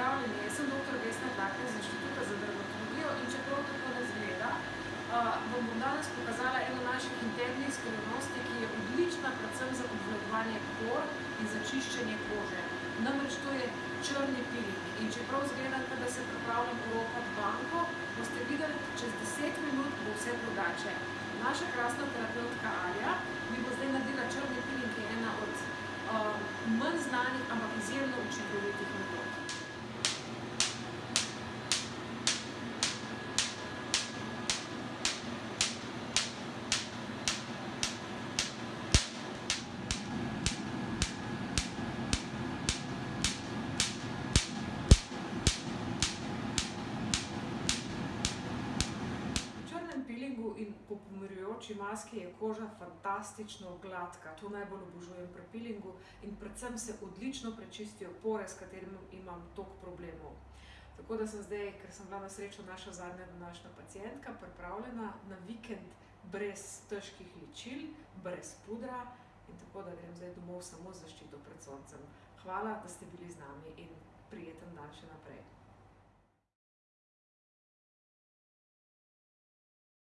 Pozdravljeni, jaz sem dr. Vesna Tlaker iz Inštituta za dermatologijo in čeprav tako ne izgleda, vam bom danes pokazala eno naših internih skrivnosti, ki je odlična predvsem za obvladovanje por in za čiščenje kože. Namreč to je črni piling. In čeprav izgleda, kot da se pripravljam oropati banko, boste videli, čez deset minut bo vse drugače. Naša krasna terapevtka Alja mi bo zdaj naredila črni piling, ki je ena od manj znanih, ampak izjemno učinkovitih metod. Pilingu in po pomirjujoči maski je koža fantastično gladka. To najbolj obožujem pri pilingu in predvsem se odlično prečistijo pore, s katerimi imam toliko problemov. Tako da sem zdaj, ker sem bila na srečo naša zadnja današnja pacientka, pripravljena na vikend brez težkih ličil, brez pudra in tako, da grem zdaj domov samo z zaščito pred soncem. Hvala, da ste bili z nami in prijeten dan še naprej.